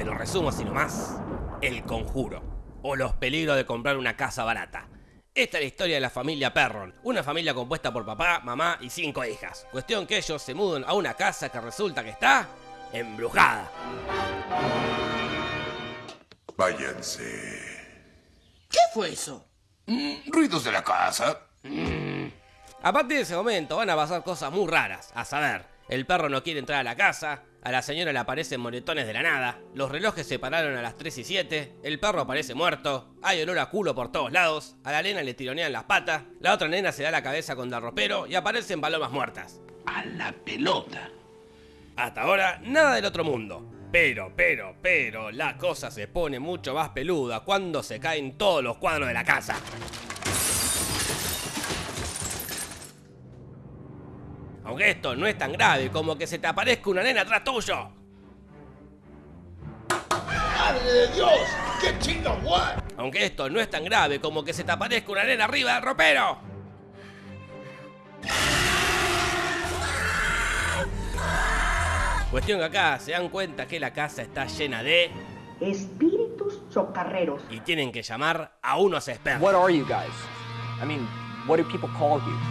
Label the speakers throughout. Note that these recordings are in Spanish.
Speaker 1: Te lo resumo así nomás. El conjuro. O los peligros de comprar una casa barata. Esta es la historia de la familia Perron, una familia compuesta por papá, mamá y cinco hijas. Cuestión que ellos se mudan a una casa que resulta que está embrujada.
Speaker 2: Váyanse.
Speaker 3: ¿Qué fue eso?
Speaker 2: Mm, ruidos de la casa.
Speaker 1: A partir de ese momento van a pasar cosas muy raras, a saber, el perro no quiere entrar a la casa, a la señora le aparecen moretones de la nada, los relojes se pararon a las 3 y 7, el perro aparece muerto, hay olor a culo por todos lados, a la nena le tironean las patas, la otra nena se da la cabeza con el ropero y aparecen palomas muertas.
Speaker 3: A la pelota.
Speaker 1: Hasta ahora, nada del otro mundo. Pero, pero, pero, la cosa se pone mucho más peluda cuando se caen todos los cuadros de la casa. Aunque esto no es tan grave como que se te aparezca una nena atrás tuyo.
Speaker 4: ¡Madre de Dios! ¡Qué chinga what!
Speaker 1: Aunque esto no es tan grave como que se te aparezca una nena arriba del ropero. Cuestión que acá se dan cuenta que la casa está llena de...
Speaker 5: Espíritus chocarreros.
Speaker 1: Y tienen que llamar a unos expertos.
Speaker 6: What are you guys? I mean, what do people call you?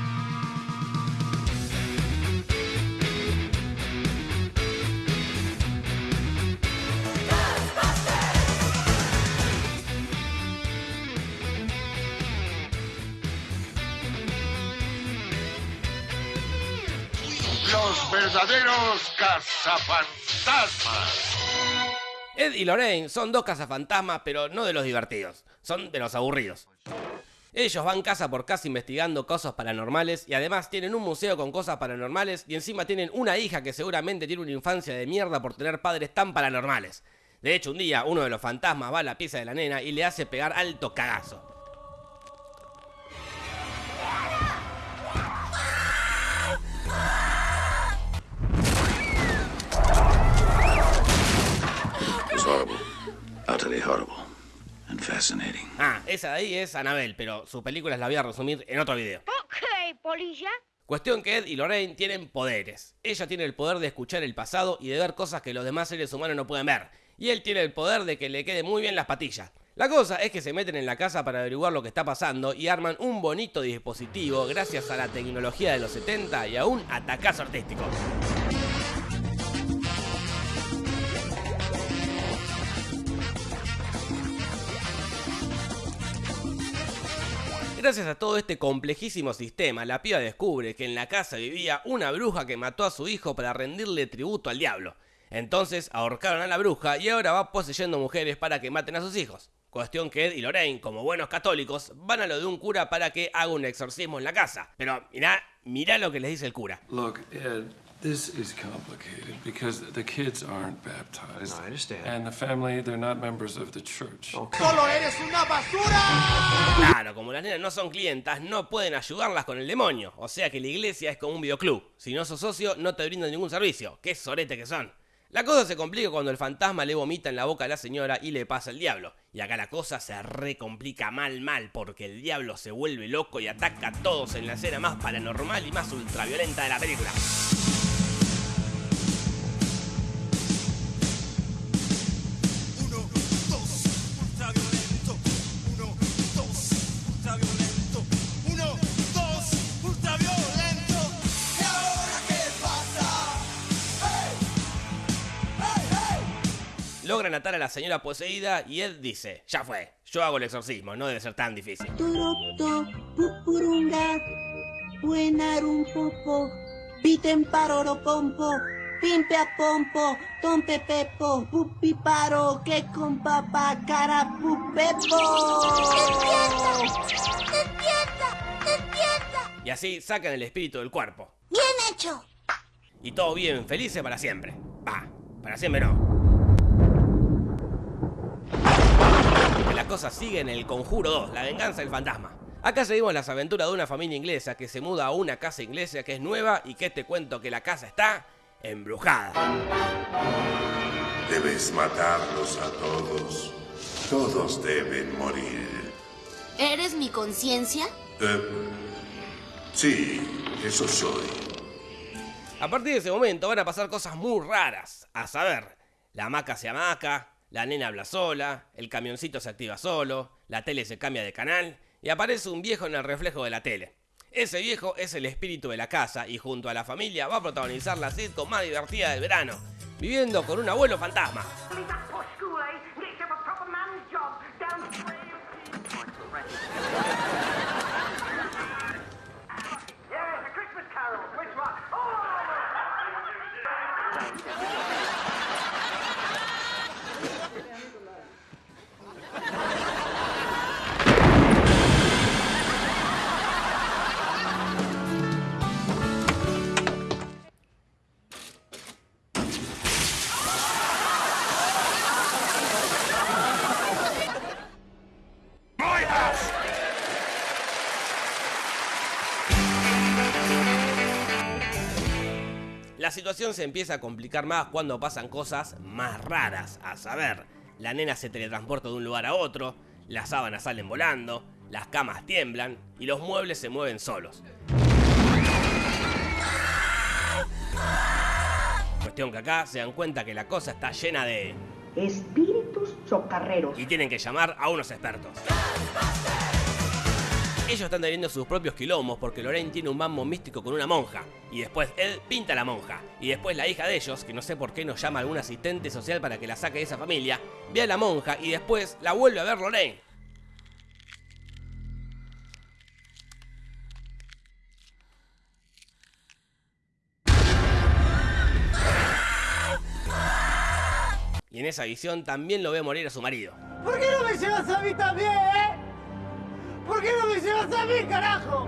Speaker 4: Los verdaderos cazafantasmas.
Speaker 1: Ed y Lorraine son dos cazafantasmas, pero no de los divertidos, son de los aburridos. Ellos van casa por casa investigando cosas paranormales y además tienen un museo con cosas paranormales y encima tienen una hija que seguramente tiene una infancia de mierda por tener padres tan paranormales. De hecho, un día uno de los fantasmas va a la pieza de la nena y le hace pegar alto cagazo. Ah, esa de ahí es Annabelle, pero sus películas la voy a resumir en otro video.
Speaker 7: Ok, polilla.
Speaker 1: Cuestión que Ed y Lorraine tienen poderes. Ella tiene el poder de escuchar el pasado y de ver cosas que los demás seres humanos no pueden ver. Y él tiene el poder de que le quede muy bien las patillas. La cosa es que se meten en la casa para averiguar lo que está pasando y arman un bonito dispositivo gracias a la tecnología de los 70 y a un atacazo artístico. Gracias a todo este complejísimo sistema, la piba descubre que en la casa vivía una bruja que mató a su hijo para rendirle tributo al diablo. Entonces ahorcaron a la bruja y ahora va poseyendo mujeres para que maten a sus hijos. Cuestión que Ed y Lorraine, como buenos católicos, van a lo de un cura para que haga un exorcismo en la casa. Pero mirá, mirá lo que les dice el cura.
Speaker 8: Look, this is complicated because the kids aren't baptized.
Speaker 6: No, I understand.
Speaker 8: And the family, they're not members of the church.
Speaker 4: ¡Solo eres una basura!
Speaker 1: Claro, como las nenas no son clientas, no pueden ayudarlas con el demonio. O sea que la iglesia es como un videoclub. Si no sos socio, no te brindan ningún servicio. Qué sorete que son. La cosa se complica cuando el fantasma le vomita en la boca a la señora y le pasa el diablo. Y acá la cosa se recomplica mal mal porque el diablo se vuelve loco y ataca a todos en la escena más paranormal y más ultraviolenta de la película.
Speaker 9: Hey!
Speaker 1: Logran atar a la señora poseída y Ed dice, ya fue, yo hago el exorcismo, no debe ser tan difícil.
Speaker 5: Turopto, pupurunga, buenarum popo, piten paroro pompo, pimpe a pompo, tompe pepo, pupi paro, que con papá cara pupepo.
Speaker 7: ¡Despierta! ¡Despierta!
Speaker 1: Y así sacan el espíritu del cuerpo.
Speaker 7: ¡Bien hecho!
Speaker 1: Y todo bien, felices para siempre. Va, para siempre no. Porque la cosa sigue en el Conjuro 2, la venganza del fantasma. Acá seguimos las aventuras de una familia inglesa que se muda a una casa inglesa que es nueva y que te cuento que la casa está embrujada.
Speaker 2: Debes matarlos a todos. Todos deben morir.
Speaker 7: ¿Eres mi conciencia?
Speaker 2: Eh, sí, eso soy.
Speaker 1: A partir de ese momento van a pasar cosas muy raras. A saber, la hamaca se amaca, La nena habla sola, el camioncito se activa solo, la tele se cambia de canal y aparece un viejo en el reflejo de la tele. Ese viejo es el espíritu de la casa y junto a la familia va a protagonizar la sitcom más divertida del verano, viviendo con un abuelo fantasma. La situación se empieza a complicar más cuando pasan cosas más raras, a saber, la nena se teletransporta de un lugar a otro, las sábanas salen volando, las camas tiemblan y los muebles se mueven solos. Cuestión que acá se dan cuenta que la cosa está llena de...
Speaker 10: Espíritus chocarreros.
Speaker 1: Y tienen que llamar a unos expertos. Ellos están teniendo sus propios quilombos porque Lorraine tiene un mambo místico con una monja. Y después él pinta a la monja. Y después la hija de ellos, que no sé por qué nos llama algún asistente social para que la saque de esa familia, ve a la monja y después la vuelve a ver Lorraine. Y en esa visión también lo ve morir a su marido.
Speaker 4: ¿Por qué no me llevas a mí también? ¿Por qué no me llevas a mí, carajo?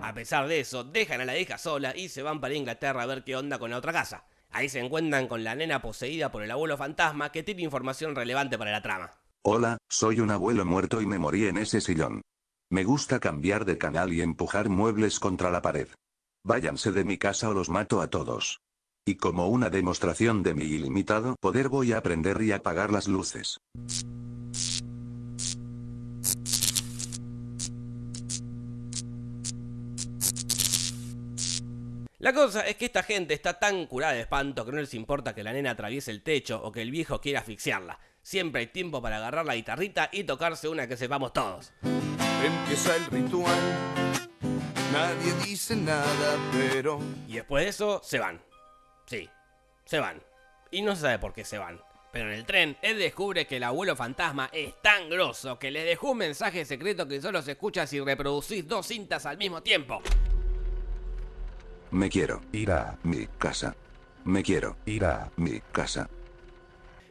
Speaker 1: A pesar de eso, dejan a la hija sola y se van para Inglaterra a ver qué onda con la otra casa. Ahí se encuentran con la nena poseída por el abuelo fantasma que tiene información relevante para la trama.
Speaker 11: Hola, soy un abuelo muerto y me morí en ese sillón. Me gusta cambiar de canal y empujar muebles contra la pared. Váyanse de mi casa o los mato a todos. Y como una demostración de mi ilimitado poder voy a prender y apagar las luces.
Speaker 1: La cosa es que esta gente está tan curada de espanto que no les importa que la nena atraviese el techo o que el viejo quiera asfixiarla. Siempre hay tiempo para agarrar la guitarrita y tocarse una que sepamos todos.
Speaker 9: Empieza el ritual. Nadie dice nada, pero.
Speaker 1: Y después de eso, se van. Sí, se van. Y no se sabe por qué se van. Pero en el tren, Ed descubre que el abuelo fantasma es tan grosso que le dejó un mensaje secreto que solo se escucha si reproducís dos cintas al mismo tiempo.
Speaker 11: Me quiero ir a mi casa. Me quiero ir a mi casa.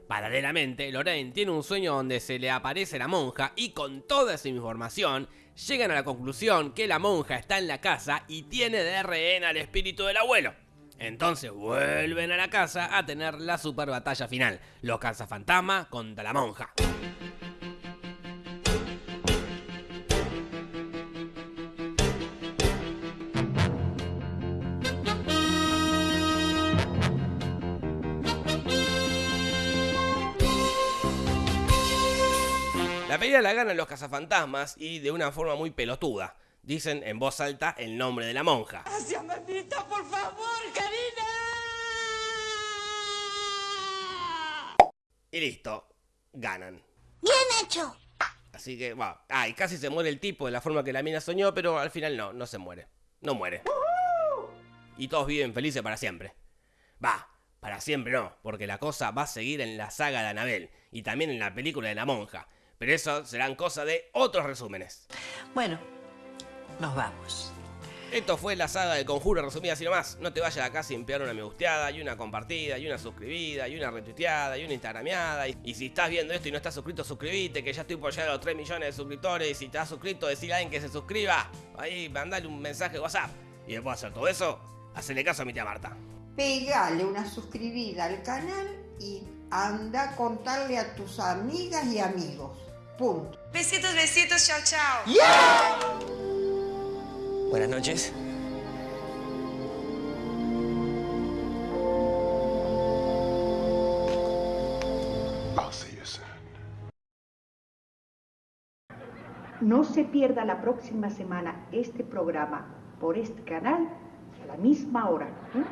Speaker 1: Paralelamente, Lorraine tiene un sueño donde se le aparece la monja y con toda esa información llegan a la conclusión que la monja está en la casa y tiene de rehén al espíritu del abuelo. Entonces vuelven a la casa a tener la super batalla final, los cazafantasmas contra la monja. La pelea la ganan los cazafantasmas y de una forma muy pelotuda. Dicen en voz alta el nombre de la monja.
Speaker 4: ¡Hacia mamita, por favor, Karina!
Speaker 1: Y listo, ganan.
Speaker 7: Bien hecho.
Speaker 1: Así que, va. Ah, y casi se muere el tipo de la forma que la mina soñó, pero al final no, no se muere. No muere. Y todos viven felices para siempre. Va, para siempre no, porque la cosa va a seguir en la saga de Anabel y también en la película de la monja. Pero eso serán cosas de otros resúmenes.
Speaker 12: Bueno, nos vamos.
Speaker 1: Esto fue la saga del conjuro resumida así nomás. No te vayas acá sin pegar una me gusteada, y una compartida, y una suscribida, y una retuiteada, y una instagrameada. Y, y si estás viendo esto y no estás suscrito, suscríbete, que ya estoy por llegar a los 3 millones de suscriptores. Y si te has suscrito, decirle a alguien que se suscriba. Ahí, mandale un mensaje de WhatsApp. Y después de hacer todo eso, hacele caso a mi tía Marta.
Speaker 10: Pegale una suscribida al canal y anda a contarle a tus amigas y amigos. Punto.
Speaker 13: Besitos, besitos, chao, chao.
Speaker 14: Buenas noches.
Speaker 2: I'll see you soon.
Speaker 10: No se pierda la próxima semana este programa por este canal a la misma hora. ¿eh?